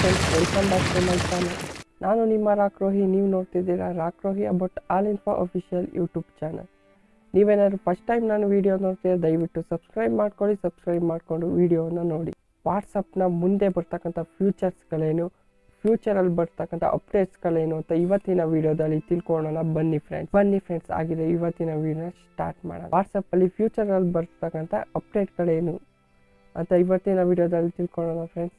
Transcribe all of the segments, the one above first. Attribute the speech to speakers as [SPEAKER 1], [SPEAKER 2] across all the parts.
[SPEAKER 1] Friends welcome back to my channel ನಾನು ನಿಮ್ಮ ರಾಕ್ರೋಹಿ ನೀವು ನೋಡ್ತಿದ್ದೀರಾ Rakrohi about all info official YouTube channel. ನೀವೇನಾದ್ರು ಫಸ್ಟ್ ಟೈಮ್ ನಾನು ವೀಡಿಯೋ ನೋಡ್ತೀರಾ, ದಯವಿಟ್ಟು ಸಬ್ಸ್ಕ್ರೈಬ್ ಮಾಡ್ಕೊಳ್ಳಿ ಸಬ್ಸ್ಕ್ರೈಬ್ ಮಾಡಿಕೊಂಡು ವೀಡಿಯೋನ ನೋಡಿ. ವಾಟ್ಸಪ್ನ ಮುಂದೆ ಬರ್ತಕ್ಕಂಥ ಫ್ಯೂಚರ್ಸ್ಗಳೇನು ಫ್ಯೂಚರಲ್ಲಿ ಬರ್ತಕ್ಕಂಥ ಅಪ್ಡೇಟ್ಸ್ಗಳೇನು ಅಂತ ಇವತ್ತಿನ ವಿಡಿಯೋದಲ್ಲಿ ತಿಳ್ಕೊಳ್ಳೋಣ. ಬನ್ನಿ ಫ್ರೆಂಡ್ಸ್ ಬನ್ನಿ ಫ್ರೆಂಡ್ಸ್ ಆಗಿದೆ ಇವತ್ತಿನ ವಿಡಿಯೋನ ಸ್ಟಾರ್ಟ್ ಮಾಡೋಣ. ವಾಟ್ಸಪ್ಪಲ್ಲಿ ಫ್ಯೂಚರಲ್ಲಿ ಬರ್ತಕ್ಕಂಥ ಅಪ್ಡೇಟ್ಗಳೇನು ಅಂತ ಇವತ್ತಿನ ವಿಡಿಯೋದಲ್ಲಿ ತಿಳ್ಕೊಳ್ಳೋಣ ಫ್ರೆಂಡ್ಸ್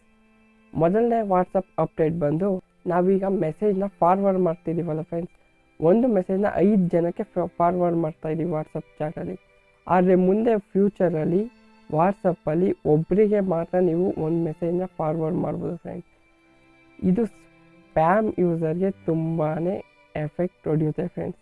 [SPEAKER 1] ಮೊದಲನೇ ವಾಟ್ಸಪ್ ಅಪ್ಡೇಟ್ ಬಂದು ನಾವೀಗ ಮೆಸೇಜ್ನ ಫಾರ್ವರ್ಡ್ ಮಾಡ್ತಿದ್ದೀವಲ್ಲ ಫ್ರೆಂಡ್ಸ್ ಒಂದು ಮೆಸೇಜ್ನ ಐದು ಜನಕ್ಕೆ ಫಾರ್ವರ್ಡ್ ಮಾಡ್ತಾ ಇದ್ದೀವಿ ವಾಟ್ಸಪ್ ಚಾಟಲ್ಲಿ ಆದರೆ ಮುಂದೆ ಫ್ಯೂಚರಲ್ಲಿ ವಾಟ್ಸಪ್ಪಲ್ಲಿ ಒಬ್ಬರಿಗೆ ಮಾತ್ರ ನೀವು ಒಂದು ಮೆಸೇಜ್ನ ಫಾರ್ವರ್ಡ್ ಮಾಡ್ಬೋದು ಫ್ರೆಂಡ್ಸ್ ಇದು ಸ್ಪ್ಯಾಮ್ ಯೂಸರ್ಗೆ ತುಂಬಾ ಎಫೆಕ್ಟ್ ಹೊಡೆಯುತ್ತೆ ಫ್ರೆಂಡ್ಸ್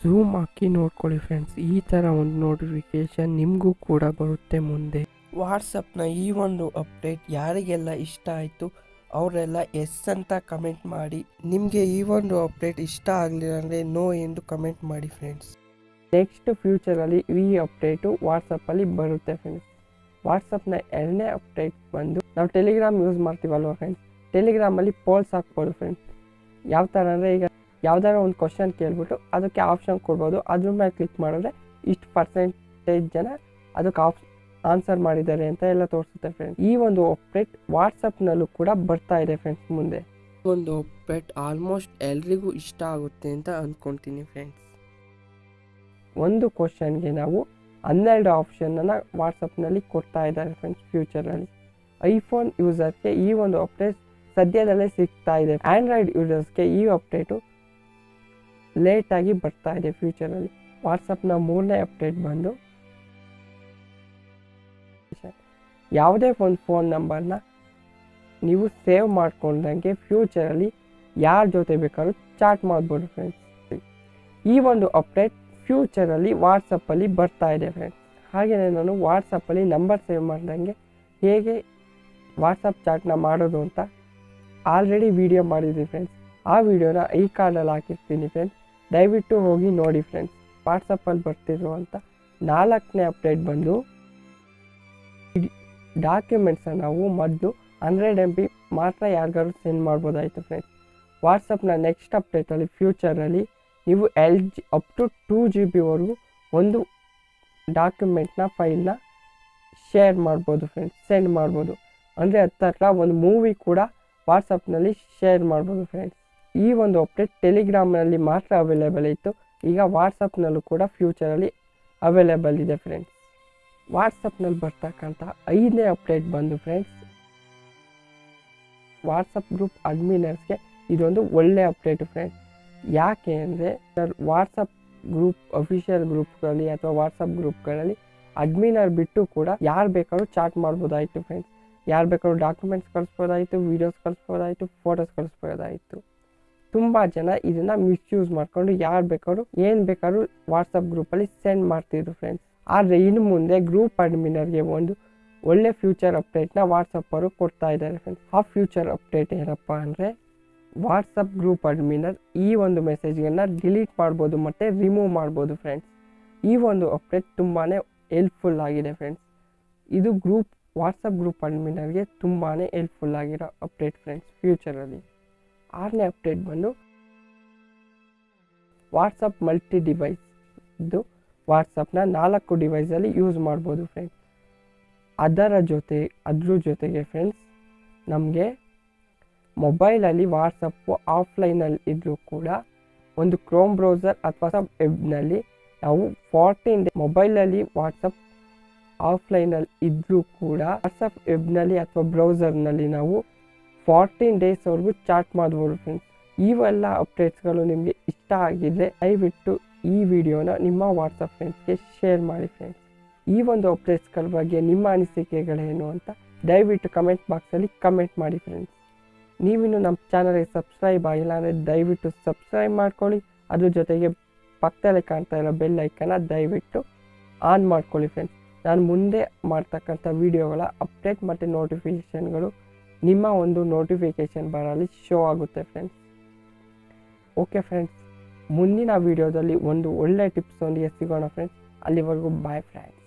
[SPEAKER 1] ಝೂಮ್ ಹಾಕಿ ನೋಡ್ಕೊಳ್ಳಿ ಫ್ರೆಂಡ್ಸ್ ಈ ಥರ ಒಂದು ನೋಟಿಫಿಕೇಶನ್ ನಿಮಗೂ ಕೂಡ ಬರುತ್ತೆ ಮುಂದೆ. ವಾಟ್ಸಪ್ನ ಈ ಒಂದು ಅಪ್ಡೇಟ್ ಯಾರಿಗೆಲ್ಲ ಇಷ್ಟ ಆಯಿತು, ಅವರೆಲ್ಲ ಎಸ್ ಅಂತ ಕಮೆಂಟ್ ಮಾಡಿ. ನಿಮಗೆ ಈ ಒಂದು ಅಪ್ಡೇಟ್ ಇಷ್ಟ ಆಗಲಿಲ್ಲ ಅಂದರೆ ನೋ ಎಂದು ಕಮೆಂಟ್ ಮಾಡಿ ಫ್ರೆಂಡ್ಸ್ ನೆಕ್ಸ್ಟ್ ಫ್ಯೂಚರಲ್ಲಿ ಈ ಅಪ್ಡೇಟು ವಾಟ್ಸಪ್ಪಲ್ಲಿ ಬರುತ್ತೆ ಫ್ರೆಂಡ್ಸ್ ವಾಟ್ಸಪ್ನ ಎರಡನೇ ಅಪ್ಡೇಟ್ ಬಂದು ನಾವು ಟೆಲಿಗ್ರಾಮ್ ಯೂಸ್ ಮಾಡ್ತೀವಲ್ವ ಫ್ರೆಂಡ್ಸ್ ಟೆಲಿಗ್ರಾಮಲ್ಲಿ ಪೋಲ್ಸ್ ಹಾಕ್ಬೋದು ಫ್ರೆಂಡ್ಸ್ ಯಾವ ಥರ ಅಂದರೆ ಈಗ ಯಾವ್ದಾರ ಒಂದು ಕ್ವಶನ್ ಕೇಳ್ಬಿಟ್ಟು ಅದಕ್ಕೆ ಆಪ್ಷನ್ ಕೊಡ್ಬೋದು. ಅದ್ರ ಮೇಲೆ ಕ್ಲಿಕ್ ಮಾಡಿದ್ರೆ ಇಷ್ಟು ಪರ್ಸೆಂಟೇಜ್ ಜನ ಅದಕ್ಕೆ ಆಪ್ ಆನ್ಸರ್ ಮಾಡಿದ್ದಾರೆ ಅಂತ ಎಲ್ಲ ತೋರಿಸುತ್ತೆ ಫ್ರೆಂಡ್ಸ್ ಈ ಒಂದು ಅಪ್ಡೇಟ್ ವಾಟ್ಸಪ್ನಲ್ಲೂ ಕೂಡ ಬರ್ತಾ ಇದೆ ಫ್ರೆಂಡ್ಸ್ ಮುಂದೆ. ಒಂದು ಅಪ್ಡೇಟ್ ಆಲ್ಮೋಸ್ಟ್ ಎಲ್ರಿಗೂ ಇಷ್ಟ ಆಗುತ್ತೆ ಅಂತ ಅಂದ್ಕೊಳ್ತೀನಿ ಫ್ರೆಂಡ್ಸ್ ಒಂದು ಕ್ವಶನ್ಗೆ ನಾವು ಹನ್ನೆರಡು ಆಪ್ಷನನ್ನು ವಾಟ್ಸಪ್ನಲ್ಲಿ ಕೊಡ್ತಾ ಇದ್ದಾರೆ ಫ್ರೆಂಡ್ಸ್ ಫ್ಯೂಚರಲ್ಲಿ ಐಫೋನ್ ಯೂಸರ್ಗೆ ಈ ಒಂದು ಅಪ್ಡೇಟ್ ಸದ್ಯದಲ್ಲೇ ಸಿಗ್ತಾ ಇದೆ. ಆಂಡ್ರಾಯ್ಡ್ ಯೂಸರ್ಸ್ಗೆ ಈ ಅಪ್ಡೇಟು ಲೇಟಾಗಿ ಬರ್ತಾ ಇದೆ ಫ್ಯೂಚರಲ್ಲಿ ವಾಟ್ಸಪ್ನ ಮೂರನೇ ಅಪ್ಡೇಟ್ ಬಂದು ಯಾವುದೇ ಒಂದು ಫೋನ್ ನಂಬರ್ನ ನೀವು ಸೇವ್ ಮಾಡ್ಕೊಂಡಂಗೆ ಫ್ಯೂಚರಲ್ಲಿ ಯಾರ ಜೊತೆ ಬೇಕಾದ್ರೂ ಚಾಟ್ ಮಾಡ್ಬೋದು ಫ್ರೆಂಡ್ಸ್ ಈ ಒಂದು ಅಪ್ಡೇಟ್ ಫ್ಯೂಚರಲ್ಲಿ ವಾಟ್ಸಪ್ಪಲ್ಲಿ ಬರ್ತಾ ಇದೆ ಫ್ರೆಂಡ್ಸ್ ಹಾಗೆಯೇ ನಾನು ವಾಟ್ಸಪ್ಪಲ್ಲಿ ನಂಬರ್ ಸೇವ್ ಮಾಡ್ದಂಗೆ ಹೇಗೆ ವಾಟ್ಸಪ್ ಚಾಟ್ನ ಮಾಡೋದು ಅಂತ ಆಲ್ರೆಡಿ ವಿಡಿಯೋ ಮಾಡಿದ್ದೀನಿ ಫ್ರೆಂಡ್ಸ್ ಆ ವಿಡಿಯೋನ ಈ ಕಾರ್ಡಲ್ಲಿ ಹಾಕಿರ್ತೀನಿ ಫ್ರೆಂಡ್ಸ್ ದಯವಿಟ್ಟು ಹೋಗಿ ನೋಡಿ ಫ್ರೆಂಡ್ಸ್ ವಾಟ್ಸಪ್ಪಲ್ಲಿ ಅಂತ ನಾಲ್ಕನೇ ಅಪ್ಡೇಟ್ ಬಂದು ಡಾಕ್ಯುಮೆಂಟ್ಸನ್ನ ನಾವು ಮೊದಲು ಹಂಡ್ರೆಡ್ ಎಂ ಬಿ ಮಾತ್ರ ಯಾರಿಗಾದ್ರು ಸೆಂಡ್ ಮಾಡ್ಬೋದಾಯಿತು ಫ್ರೆಂಡ್ಸ್ ವಾಟ್ಸಪ್ನ ನೆಕ್ಸ್ಟ್ ಅಪ್ಡೇಟಲ್ಲಿ ಫ್ಯೂಚರಲ್ಲಿ ನೀವು L G up to two G ಬಿವರೆಗೂ ಒಂದು ಡಾಕ್ಯುಮೆಂಟ್ನ ಫೈಲ್ನ ಶೇರ್ ಮಾಡ್ಬೋದು ಫ್ರೆಂಡ್ಸ್ ಸೆಂಡ್ ಮಾಡ್ಬೋದು. ಅಂದರೆ ಹತ್ತಿರ ಒಂದು ಮೂವಿ ಕೂಡ ವಾಟ್ಸಪ್ನಲ್ಲಿ ಶೇರ್ ಮಾಡ್ಬೋದು ಫ್ರೆಂಡ್ಸ್ ಈ ಒಂದು ಅಪ್ಡೇಟ್ ಟೆಲಿಗ್ರಾಮ್ನಲ್ಲಿ ಮಾತ್ರ ಅವೈಲೇಬಲ್ ಇತ್ತು. ಈಗ ವಾಟ್ಸಪ್ನಲ್ಲೂ ಕೂಡ ಫ್ಯೂಚರಲ್ಲಿ ಅವೈಲೇಬಲ್ ಇದೆ ಫ್ರೆಂಡ್ಸ್ ವಾಟ್ಸಪ್ನಲ್ಲಿ ಬರ್ತಕ್ಕಂಥ ಐದನೇ ಅಪ್ಡೇಟ್ ಬಂದು ಫ್ರೆಂಡ್ಸ್ ವಾಟ್ಸಪ್ ಗ್ರೂಪ್ ಅಡ್ಮಿನರ್ಸ್ಗೆ ಇದೊಂದು ಒಳ್ಳೆ ಅಪ್ಡೇಟ್ ಫ್ರೆಂಡ್ಸ್ ಯಾಕೆ ಅಂದರೆ ವಾಟ್ಸಪ್ ಗ್ರೂಪ್ ಅಫಿಷಿಯಲ್ ಗ್ರೂಪ್ಗಳಲ್ಲಿ ಅಥವಾ ವಾಟ್ಸಪ್ ಗ್ರೂಪ್ಗಳಲ್ಲಿ ಅಡ್ಮಿನರ್ ಬಿಟ್ಟು ಕೂಡ ಯಾರು ಬೇಕಾದ್ರೂ ಚಾಟ್ ಮಾಡ್ಬೋದಾಯಿತು ಫ್ರೆಂಡ್ಸ್ ಯಾರು ಬೇಕಾದ್ರೂ ಡಾಕ್ಯುಮೆಂಟ್ಸ್ ಕಳಿಸ್ಬೋದಾಯಿತು ವೀಡಿಯೋಸ್ ಕಳಿಸ್ಬೋದಾಯಿತು ಫೋಟೋಸ್ ಕಳಿಸ್ಬೋದಾಯಿತು. ತುಂಬ ಜನ ಇದನ್ನು ಮಿಸ್ಯೂಸ್ ಮಾಡಿಕೊಂಡು ಯಾರು ಬೇಕಾದ್ರೂ, ಏನು ಬೇಕಾದ್ರೂ ವಾಟ್ಸಪ್ ಗ್ರೂಪಲ್ಲಿ ಸೆಂಡ್ ಮಾಡ್ತಿದ್ರು ಫ್ರೆಂಡ್ಸ್ ಆದರೆ ಇನ್ನು ಮುಂದೆ ಗ್ರೂಪ್ ಅಡ್ಮಿನರ್ಗೆ ಒಂದು ಒಳ್ಳೆ ಫ್ಯೂಚರ್ ಅಪ್ಡೇಟ್ನ ವಾಟ್ಸಪ್ಪರು ಕೊಡ್ತಾ ಇದ್ದಾರೆ ಫ್ರೆಂಡ್ಸ್ ಆ ಫ್ಯೂಚರ್ ಅಪ್ಡೇಟ್ ಏನಪ್ಪ ಅಂದರೆ ವಾಟ್ಸಪ್ ಗ್ರೂಪ್ ಅಡ್ಮಿನರ್ ಈ ಒಂದು ಮೆಸೇಜ್ಗಳನ್ನ ಡಿಲೀಟ್ ಮಾಡ್ಬೋದು ಮತ್ತು ರಿಮೂವ್ ಮಾಡ್ಬೋದು ಫ್ರೆಂಡ್ಸ್ ಈ ಒಂದು ಅಪ್ಡೇಟ್ ತುಂಬಾ ಹೆಲ್ಪ್ಫುಲ್ ಆಗಿದೆ ಫ್ರೆಂಡ್ಸ್ ಇದು ಗ್ರೂಪ್ ವಾಟ್ಸಪ್ ಗ್ರೂಪ್ ಅಡ್ಮಿನರ್ಗೆ ತುಂಬಾ ಹೆಲ್ಪ್ಫುಲ್ ಆಗಿರೋ ಅಪ್ಡೇಟ್ ಫ್ರೆಂಡ್ಸ್ ಫ್ಯೂಚರಲ್ಲಿ ಆರನೇ ಅಪ್ಡೇಟ್ ಬಂದು ವಾಟ್ಸಪ್ ಮಲ್ಟಿ ಡಿವೈಸ್ ಇದು ವಾಟ್ಸಪ್ನ ನಾಲ್ಕು ಡಿವೈಸಲ್ಲಿ ಯೂಸ್ ಮಾಡ್ಬೋದು ಫ್ರೆಂಡ್ಸ್ ಅದರ ಜೊತೆ, ಅದ್ರ ಜೊತೆಗೆ ಫ್ರೆಂಡ್ಸ್ ನಮಗೆ ಮೊಬೈಲಲ್ಲಿ ವಾಟ್ಸಪ್ಪು ಆಫ್ಲೈನಲ್ಲಿ ಇದ್ದರೂ ಕೂಡ ಒಂದು ಕ್ರೋಮ್ ಬ್ರೌಸರ್ ಅಥವಾ ವೆಬ್ನಲ್ಲಿ ನಾವು ಫಾರ್ಟೀನ್ ಡೇ ಮೊಬೈಲಲ್ಲಿ ವಾಟ್ಸಪ್ ಆಫ್ಲೈನಲ್ಲಿ ಇದ್ದರೂ ಕೂಡ ವಾಟ್ಸಪ್ ವೆಬ್ನಲ್ಲಿ ಅಥವಾ ಬ್ರೌಸರ್ನಲ್ಲಿ ನಾವು ಫಾರ್ಟೀನ್ ಡೇಸ್ವರೆಗೂ ಚಾಟ್ ಮಾಡ್ಬೋದು ಫ್ರೆಂಡ್ಸ್ ಇವೆಲ್ಲ ಅಪ್ಡೇಟ್ಸ್ಗಳು ನಿಮಗೆ ಇಷ್ಟ ಆಗಿದ್ದರೆ ದಯವಿಟ್ಟು ಈ ವಿಡಿಯೋನ ನಿಮ್ಮ ವಾಟ್ಸಪ್ ಫ್ರೆಂಡ್ಸ್ಗೆ ಶೇರ್ ಮಾಡಿ ಫ್ರೆಂಡ್ಸ್ ಈ ಒಂದು ಅಪ್ಡೇಟ್ಸ್ಗಳ ಬಗ್ಗೆ ನಿಮ್ಮ ಅನಿಸಿಕೆಗಳೇನು ಅಂತ ದಯವಿಟ್ಟು ಕಮೆಂಟ್ ಬಾಕ್ಸಲ್ಲಿ ಕಮೆಂಟ್ ಮಾಡಿ ಫ್ರೆಂಡ್ಸ್ ನೀವಿನ್ನು ನಮ್ಮ ಚಾನಲ್ಗೆ ಸಬ್ಸ್ಕ್ರೈಬ್ ಆಗಿಲ್ಲ ಅಂದರೆ ದಯವಿಟ್ಟು ಸಬ್ಸ್ಕ್ರೈಬ್ ಮಾಡ್ಕೊಳ್ಳಿ. ಅದ್ರ ಜೊತೆಗೆ ಪಕ್ಕದಲ್ಲೇ ಕಾಣ್ತಾ ಇರೋ ಬೆಲ್ ಐಕನ್ನ ದಯವಿಟ್ಟು ಆನ್ ಮಾಡ್ಕೊಳ್ಳಿ ಫ್ರೆಂಡ್ಸ್ ನಾನು ಮುಂದೆ ಮಾಡ್ತಕ್ಕಂಥ ವಿಡಿಯೋಗಳ ಅಪ್ಡೇಟ್ ಮತ್ತು ನೋಟಿಫಿಕೇಷನ್ಗಳು ನಿಮ್ಮ ಒಂದು ನೋಟಿಫಿಕೇಷನ್ ಬರಲಿ ಶೋ ಆಗುತ್ತೆ ಫ್ರೆಂಡ್ಸ್ ಓಕೆ ಫ್ರೆಂಡ್ಸ್ ಮುಂದಿನ ವೀಡಿಯೋದಲ್ಲಿ ಒಂದು ಒಳ್ಳೆ ಟಿಪ್ಸ್ ಒಂದಿಗೆ ಸಿಗೋಣ ಫ್ರೆಂಡ್ಸ್ ಅಲ್ಲಿವರೆಗೂ ಬಾಯ್ ಫ್ರೆಂಡ್ಸ್